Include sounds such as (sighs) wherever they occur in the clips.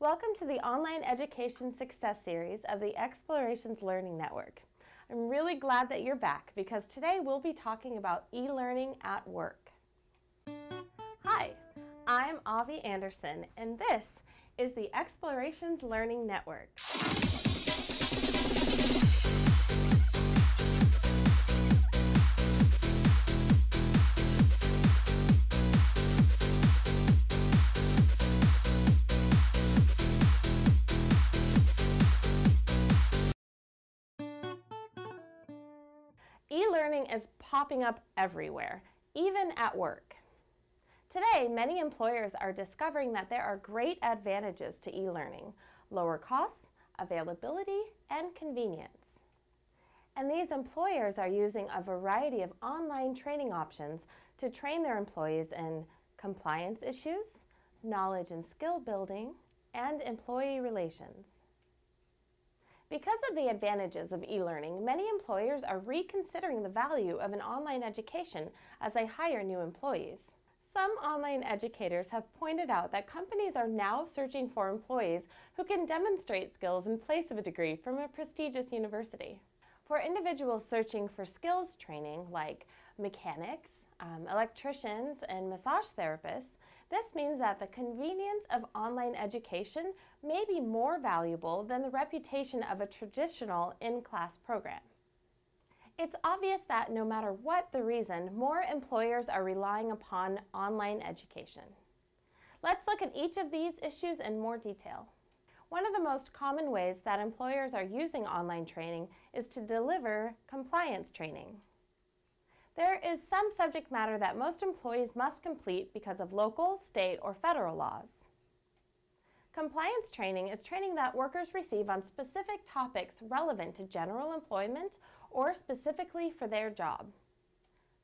Welcome to the Online Education Success Series of the Explorations Learning Network. I'm really glad that you're back because today we'll be talking about e-learning at work. Hi, I'm Avi Anderson and this is the Explorations Learning Network. E-learning is popping up everywhere, even at work. Today, many employers are discovering that there are great advantages to e-learning, lower costs, availability, and convenience. And these employers are using a variety of online training options to train their employees in compliance issues, knowledge and skill building, and employee relations. Because of the advantages of e-learning, many employers are reconsidering the value of an online education as they hire new employees. Some online educators have pointed out that companies are now searching for employees who can demonstrate skills in place of a degree from a prestigious university. For individuals searching for skills training like mechanics, um, electricians, and massage therapists, this means that the convenience of online education may be more valuable than the reputation of a traditional in-class program. It's obvious that no matter what the reason, more employers are relying upon online education. Let's look at each of these issues in more detail. One of the most common ways that employers are using online training is to deliver compliance training. There is some subject matter that most employees must complete because of local, state, or federal laws. Compliance training is training that workers receive on specific topics relevant to general employment or specifically for their job.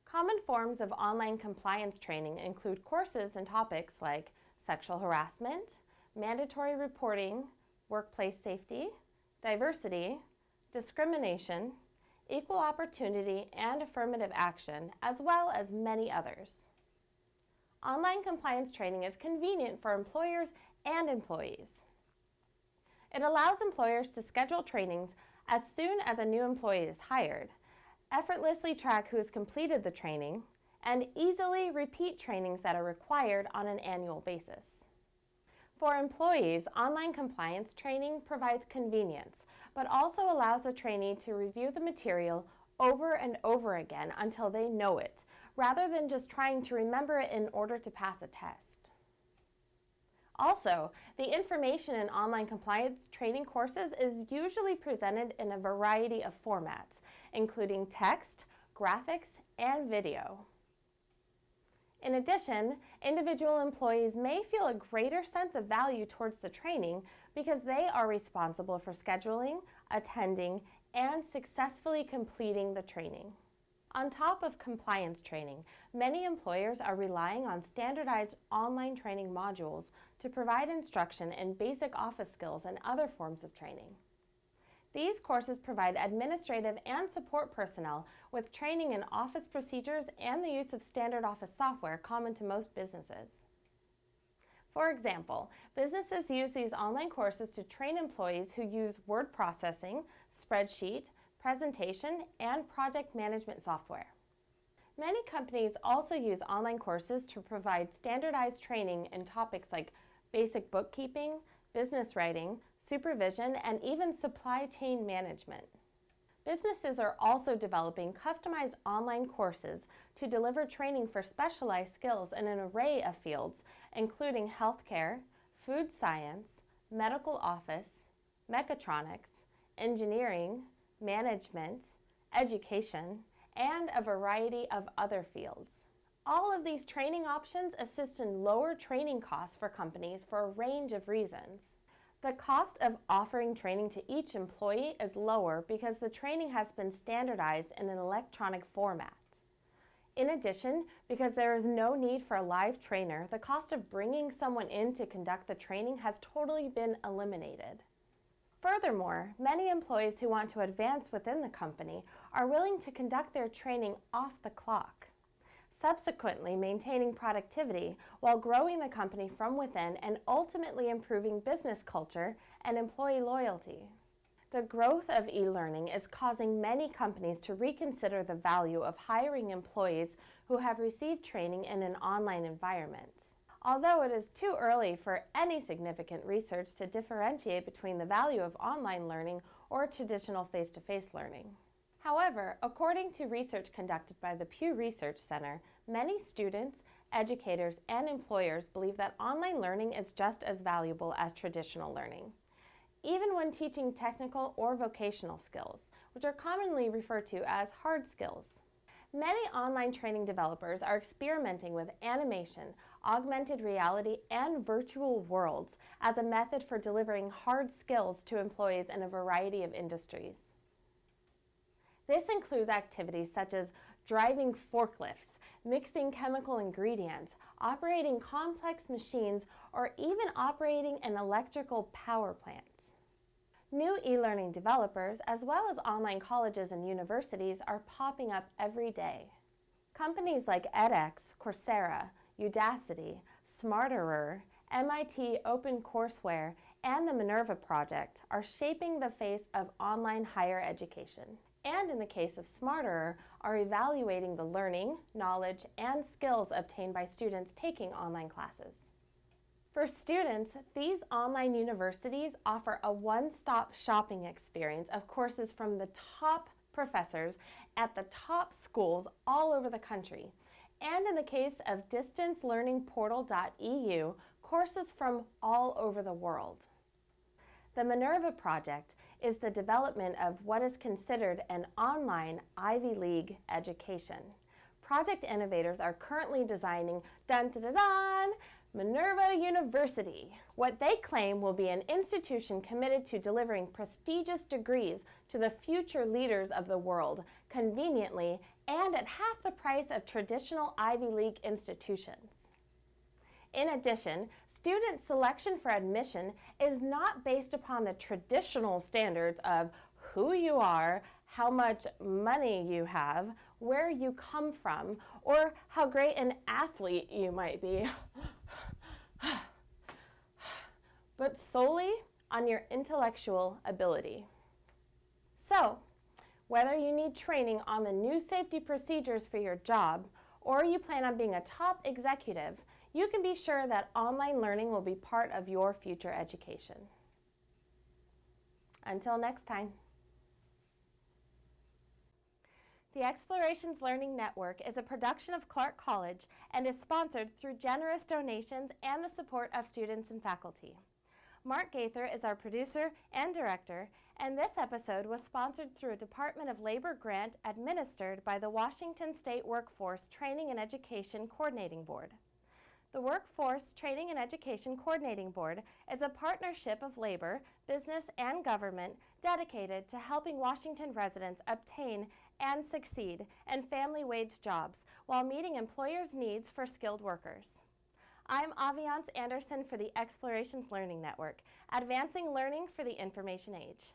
Common forms of online compliance training include courses and topics like sexual harassment, mandatory reporting, workplace safety, diversity, discrimination, equal opportunity, and affirmative action, as well as many others. Online compliance training is convenient for employers and employees. It allows employers to schedule trainings as soon as a new employee is hired, effortlessly track who has completed the training, and easily repeat trainings that are required on an annual basis. For employees, online compliance training provides convenience, but also allows the trainee to review the material over and over again until they know it, rather than just trying to remember it in order to pass a test. Also, the information in online compliance training courses is usually presented in a variety of formats, including text, graphics, and video. In addition, individual employees may feel a greater sense of value towards the training because they are responsible for scheduling, attending, and successfully completing the training. On top of compliance training, many employers are relying on standardized online training modules to provide instruction in basic office skills and other forms of training. These courses provide administrative and support personnel with training in office procedures and the use of standard office software common to most businesses. For example, businesses use these online courses to train employees who use word processing, spreadsheet, presentation, and project management software. Many companies also use online courses to provide standardized training in topics like basic bookkeeping, business writing, supervision, and even supply chain management. Businesses are also developing customized online courses to deliver training for specialized skills in an array of fields, including healthcare, food science, medical office, mechatronics, engineering, management, education, and a variety of other fields. All of these training options assist in lower training costs for companies for a range of reasons. The cost of offering training to each employee is lower because the training has been standardized in an electronic format. In addition, because there is no need for a live trainer, the cost of bringing someone in to conduct the training has totally been eliminated. Furthermore, many employees who want to advance within the company are willing to conduct their training off the clock. Subsequently maintaining productivity while growing the company from within and ultimately improving business culture and employee loyalty. The growth of e-learning is causing many companies to reconsider the value of hiring employees who have received training in an online environment. Although it is too early for any significant research to differentiate between the value of online learning or traditional face-to-face -face learning. However, according to research conducted by the Pew Research Center, many students, educators, and employers believe that online learning is just as valuable as traditional learning. Even when teaching technical or vocational skills, which are commonly referred to as hard skills. Many online training developers are experimenting with animation, augmented reality, and virtual worlds as a method for delivering hard skills to employees in a variety of industries. This includes activities such as driving forklifts, mixing chemical ingredients, operating complex machines, or even operating an electrical power plant. New e-learning developers, as well as online colleges and universities, are popping up every day. Companies like edX, Coursera, Udacity, Smarterer, MIT OpenCourseWare, and the Minerva Project are shaping the face of online higher education. And in the case of Smarterer, are evaluating the learning, knowledge, and skills obtained by students taking online classes. For students, these online universities offer a one-stop shopping experience of courses from the top professors at the top schools all over the country. And in the case of distancelearningportal.eu, courses from all over the world. The Minerva Project is the development of what is considered an online Ivy League education. Project innovators are currently designing dun, dun, dun, Minerva University. What they claim will be an institution committed to delivering prestigious degrees to the future leaders of the world, conveniently and at half the price of traditional Ivy League institutions. In addition, student selection for admission is not based upon the traditional standards of who you are, how much money you have, where you come from, or how great an athlete you might be. (sighs) but solely on your intellectual ability. So, whether you need training on the new safety procedures for your job or you plan on being a top executive, you can be sure that online learning will be part of your future education. Until next time. The Explorations Learning Network is a production of Clark College and is sponsored through generous donations and the support of students and faculty. Mark Gaither is our producer and director, and this episode was sponsored through a Department of Labor grant administered by the Washington State Workforce Training and Education Coordinating Board. The Workforce Training and Education Coordinating Board is a partnership of labor, business, and government dedicated to helping Washington residents obtain and succeed in family wage jobs while meeting employers' needs for skilled workers. I'm Aviance Anderson for the Explorations Learning Network, advancing learning for the information age.